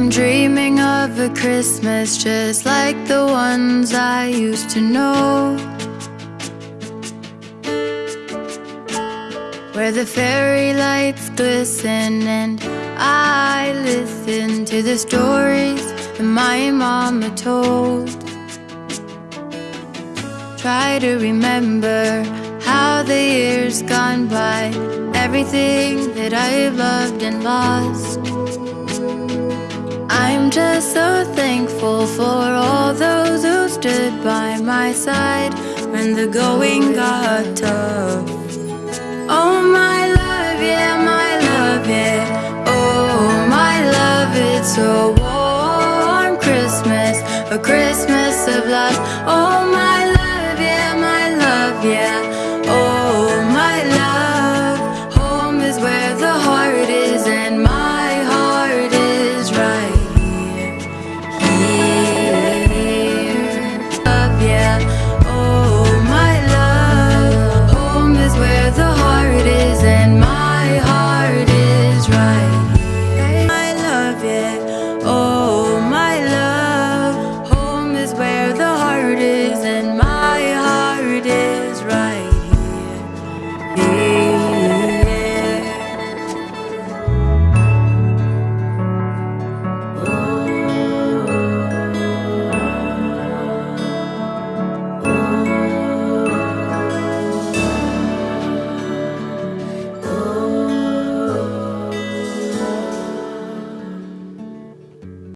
I'm dreaming of a Christmas just like the ones I used to know. Where the fairy lights glisten and I listen to the stories that my mama told. Try to remember how the years gone by, everything that I've loved and lost. I'm just so thankful for all those who stood by my side when the going got tough. Oh, my love, yeah, my love, yeah. Oh, my love, it's a warm Christmas, a Christmas of love. Oh, my